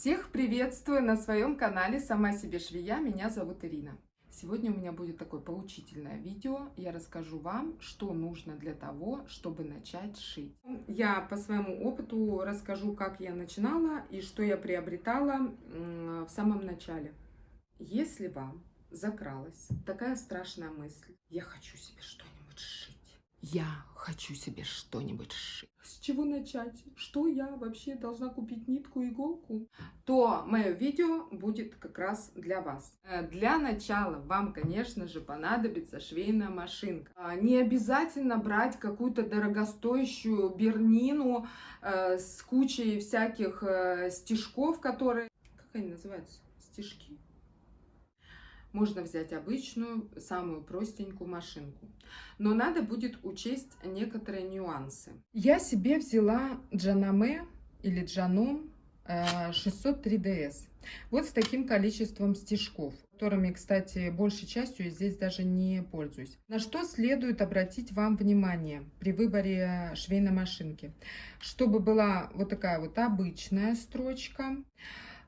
Всех приветствую на своем канале «Сама себе швея». Меня зовут Ирина. Сегодня у меня будет такое поучительное видео. Я расскажу вам, что нужно для того, чтобы начать шить. Я по своему опыту расскажу, как я начинала и что я приобретала в самом начале. Если вам закралась такая страшная мысль, я хочу себе что-нибудь шить, я хочу себе что-нибудь сшить. С чего начать? Что я вообще должна купить нитку, иголку? То мое видео будет как раз для вас. Э, для начала вам, конечно же, понадобится швейная машинка. А, не обязательно брать какую-то дорогостоящую бернину э, с кучей всяких э, стежков, которые... Как они называются? Стежки? Можно взять обычную, самую простенькую машинку. Но надо будет учесть некоторые нюансы. Я себе взяла Джанаме или Джаном 603DS. Э, вот с таким количеством стежков, которыми, кстати, большей частью я здесь даже не пользуюсь. На что следует обратить вам внимание при выборе швейной машинки? Чтобы была вот такая вот обычная строчка,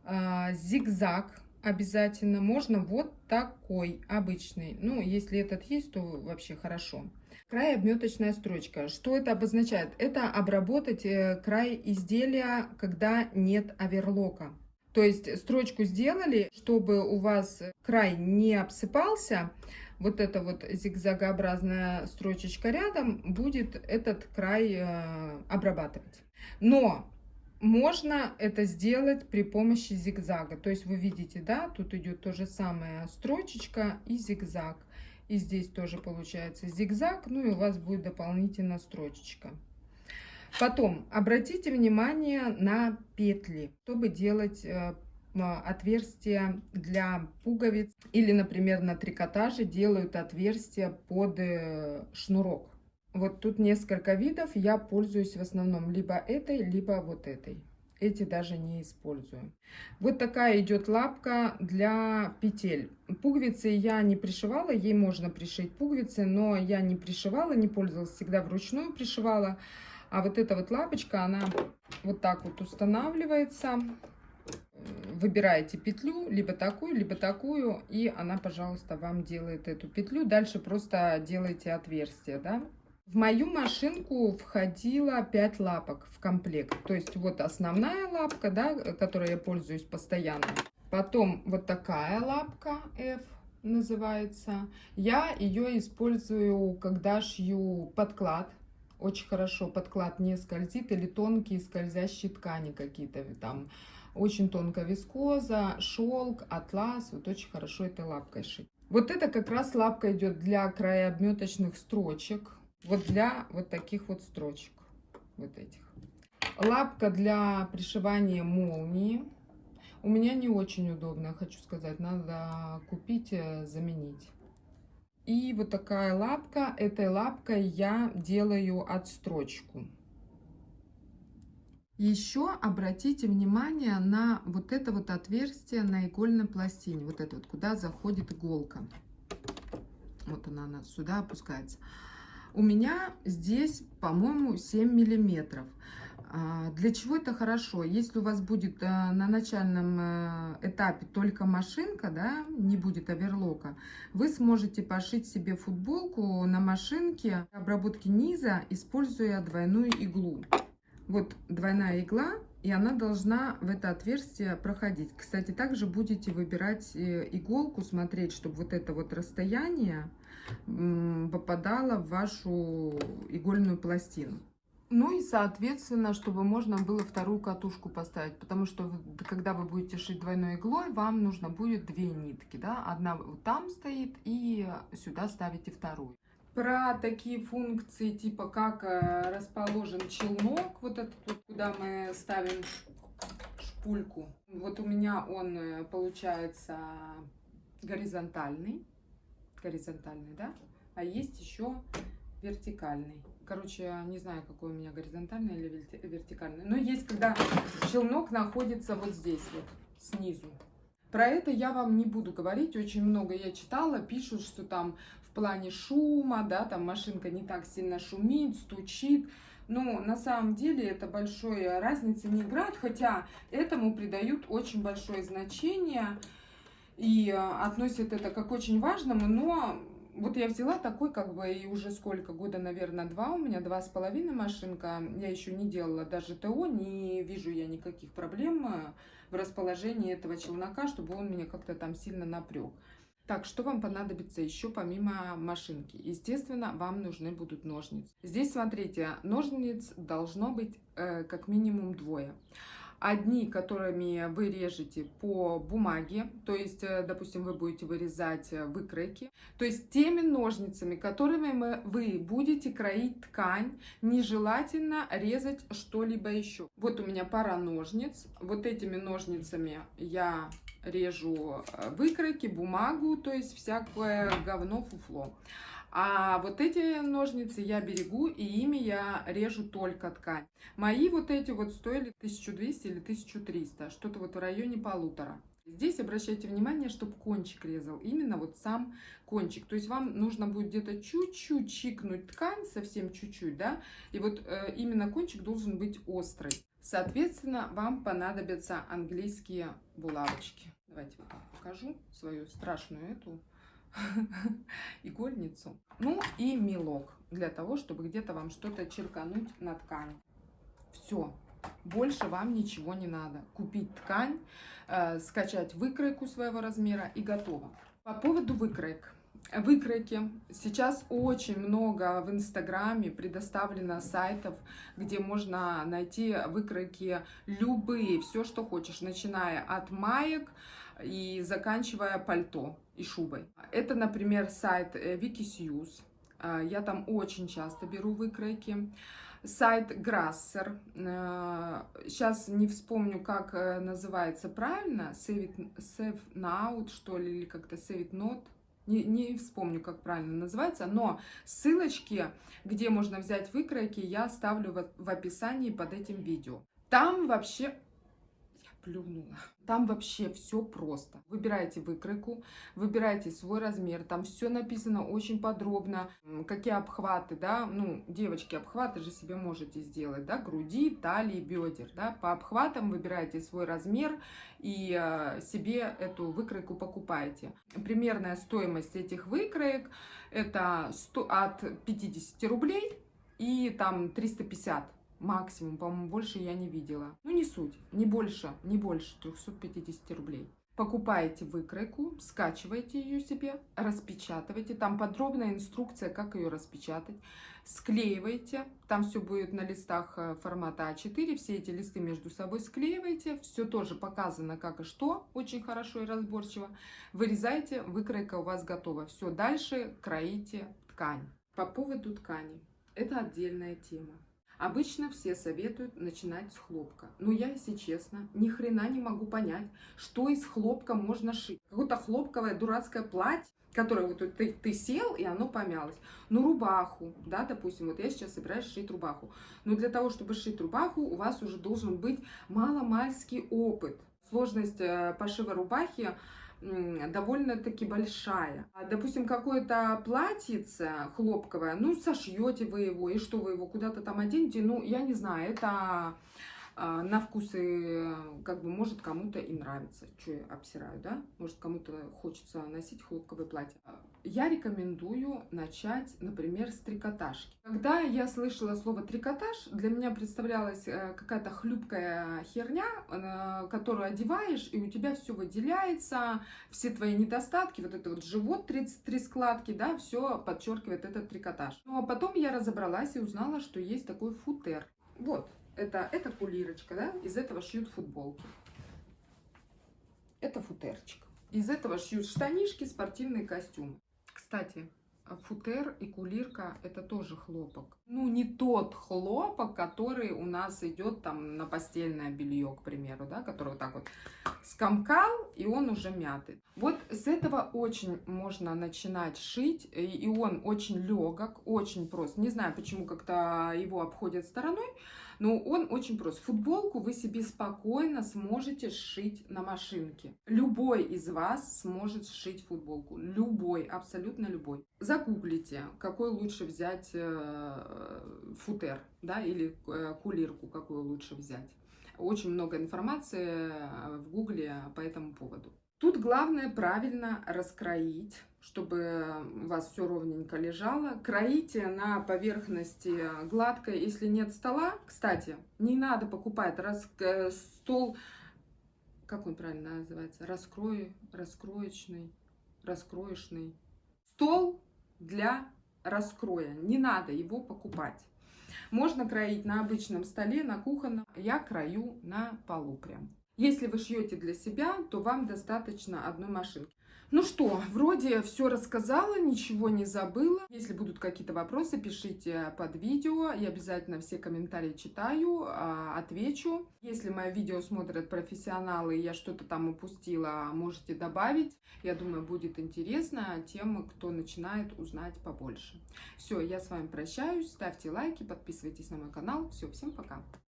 э, зигзаг обязательно. Можно вот такой обычный. Ну, если этот есть, то вообще хорошо. Край обметочная строчка. Что это обозначает? Это обработать э, край изделия, когда нет оверлока. То есть строчку сделали, чтобы у вас край не обсыпался, вот эта вот зигзагообразная строчечка рядом будет этот край э, обрабатывать. Но можно это сделать при помощи зигзага. То есть вы видите, да, тут идет то же самое строчечка и зигзаг. И здесь тоже получается зигзаг, ну и у вас будет дополнительно строчечка. Потом обратите внимание на петли, чтобы делать э, отверстия для пуговиц. Или, например, на трикотаже делают отверстия под э, шнурок. Вот тут несколько видов, я пользуюсь в основном либо этой, либо вот этой. Эти даже не использую. Вот такая идет лапка для петель. Пуговицы я не пришивала, ей можно пришить пуговицы, но я не пришивала, не пользовалась, всегда вручную пришивала. А вот эта вот лапочка, она вот так вот устанавливается. Выбираете петлю, либо такую, либо такую, и она, пожалуйста, вам делает эту петлю. Дальше просто делаете отверстие, да. В мою машинку входило 5 лапок в комплект. То есть вот основная лапка, да, которой я пользуюсь постоянно. Потом вот такая лапка F называется. Я ее использую, когда шью подклад. Очень хорошо подклад не скользит или тонкие скользящие ткани какие-то там. Очень тонкая вискоза, шелк, атлас. Вот очень хорошо этой лапкой шить. Вот это как раз лапка идет для краеобметочных строчек вот для вот таких вот строчек, вот этих. Лапка для пришивания молнии. У меня не очень удобно, хочу сказать, надо купить, э, заменить. И вот такая лапка, этой лапкой я делаю отстрочку. Еще обратите внимание на вот это вот отверстие на игольной пластине, вот это вот, куда заходит иголка. Вот она, она сюда опускается. У меня здесь, по-моему, 7 миллиметров. А, для чего это хорошо? Если у вас будет э, на начальном э, этапе только машинка, да, не будет оверлока, вы сможете пошить себе футболку на машинке обработки низа, используя двойную иглу. Вот двойная игла, и она должна в это отверстие проходить. Кстати, также будете выбирать э, иголку, смотреть, чтобы вот это вот расстояние попадало в вашу игольную пластину. Ну и, соответственно, чтобы можно было вторую катушку поставить, потому что когда вы будете шить двойной иглой, вам нужно будет две нитки, да, одна вот там стоит и сюда ставите вторую про такие функции, типа как э, расположен челнок, вот этот вот, куда мы ставим шпульку. Вот у меня он э, получается горизонтальный, горизонтальный, да, а есть еще вертикальный. Короче, не знаю, какой у меня горизонтальный или вертикальный. Но есть, когда челнок находится вот здесь вот, снизу. Про это я вам не буду говорить, очень много я читала, пишут, что там в плане шума, да, там машинка не так сильно шумит, стучит. Но на самом деле это большой разницы не играет, хотя этому придают очень большое значение и относят это как очень важному, но вот я взяла такой, как бы, и уже сколько, года, наверное, два у меня, два с половиной машинка. Я еще не делала даже ТО, не вижу я никаких проблем э, в расположении этого челнока, чтобы он меня как-то там сильно напряг. Так, что вам понадобится еще помимо машинки? Естественно, вам нужны будут ножницы. Здесь, смотрите, ножниц должно быть э, как минимум двое. Одни, которыми вы режете по бумаге, то есть, э, допустим, вы будете вырезать э, выкройки, то есть теми ножницами, которыми вы будете кроить ткань, нежелательно резать что-либо еще. Вот у меня пара ножниц, вот этими ножницами я режу э, выкройки, бумагу, то есть всякое говно, фуфло. А вот эти ножницы я берегу, и ими я режу только ткань. Мои вот эти вот стоили 1200 или 1300, что-то вот в районе полутора. Здесь обращайте внимание, чтобы кончик резал, именно вот сам кончик. То есть вам нужно будет где-то чуть-чуть чикнуть ткань, совсем чуть-чуть, да, и вот э, именно кончик должен быть острый. Соответственно, вам понадобятся английские булавочки. Давайте покажу свою страшную эту игольницу. Ну и мелок для того, чтобы где-то вам что-то черкануть на ткани. Все, больше вам ничего не надо. Купить ткань, э, скачать выкройку своего размера и готово. По поводу выкроек. Выкройки. Сейчас очень много в Инстаграме предоставлено сайтов, где можно найти выкройки любые, все, что хочешь, начиная от маек и заканчивая пальто и шубой. Это, например, сайт. Э, я там очень часто беру выкройки. Сайт Grasser. Сейчас э, не вспомню, как э, называется правильно. Save, it, save Now, что ли, или как-то Save It Not. Не, не вспомню, как правильно называется, но ссылочки, где можно взять выкройки, я оставлю в, в описании под этим видео. Там вообще плюнула. Там вообще все просто. Выбираете выкройку, выбираете свой размер, там все написано очень подробно, какие обхваты, да, ну, девочки, обхваты же себе можете сделать, да, груди, талии, бедер, да, по обхватам выбираете свой размер и э, себе эту выкройку покупаете. Примерная стоимость этих выкроек это 100, от 50 рублей и там 350 максимум, по-моему, больше я не видела. Ну, не суть, не больше, не больше 350 рублей. Покупаете выкройку, скачиваете ее себе, распечатываете. Там подробная инструкция, как ее распечатать. Склеиваете. Там все будет на листах э, формата А4. Все эти листы между собой склеиваете. Все тоже показано, как и что. Очень хорошо и разборчиво. Вырезаете, выкройка у вас готова. Все, дальше кроите ткань. По поводу ткани. Это отдельная тема. Обычно все советуют начинать с хлопка. Но я, если честно, ни хрена не могу понять, что из хлопка можно шить. Какое-то хлопковое дурацкое платье, которое вот ты, ты сел, и оно помялось. Ну, рубаху, да, допустим, вот я сейчас собираюсь шить рубаху. Но для того, чтобы шить рубаху, у вас уже должен быть маломальский опыт. Сложность э, пошива рубахи довольно-таки большая. А, допустим, какое-то платьице хлопковое, ну, сошьете вы его, и что вы его куда-то там оденете, ну, я не знаю, это на вкусы, как бы, может кому-то и нравится, что я обсираю, да, может кому-то хочется носить хлопковое платье. Я рекомендую начать, например, с трикотажки. Когда я слышала слово трикотаж, для меня представлялась э, какая-то хлюпкая херня, э, которую одеваешь, и у тебя все выделяется, все твои недостатки, вот это вот живот, 33 складки, да, все подчеркивает этот трикотаж. Ну, а потом я разобралась и узнала, что есть такой футер. Вот, это, это кулирочка, да, из этого шьют футболки. Это футерчик. Из этого шьют штанишки, спортивные костюмы. Кстати, футер и кулирка это тоже хлопок. Ну, не тот хлопок, который у нас идет там на постельное белье, к примеру, да, который вот так вот скомкал, и он уже мятый. Вот с этого очень можно начинать шить, и он очень легок, очень прост. Не знаю, почему как-то его обходят стороной, но он очень прост. Футболку вы себе спокойно сможете сшить на машинке. Любой из вас сможет сшить футболку. Любой, абсолютно любой. Загуглите, какой лучше взять э, футер, да, или э, кулирку, какую лучше взять. Очень много информации э, в гугле по этому поводу. Тут главное правильно раскроить, чтобы у вас все ровненько лежало. Кроите на поверхности гладкой, если нет стола. Кстати, не надо покупать рас... Э, стол, как он правильно называется, раскрой, раскроечный, раскроечный. Стол для раскроя. Не надо его покупать. Можно кроить на обычном столе, на кухонном. Я крою на полу прям. Если вы шьете для себя, то вам достаточно одной машинки. Ну что, вроде все рассказала, ничего не забыла. Если будут какие-то вопросы, пишите под видео. Я обязательно все комментарии читаю, а, отвечу. Если мое видео смотрят профессионалы, и я что-то там упустила, можете добавить. Я думаю, будет интересно тем, кто начинает узнать побольше. Все, я с вами прощаюсь. Ставьте лайки, подписывайтесь на мой канал. Все, всем пока.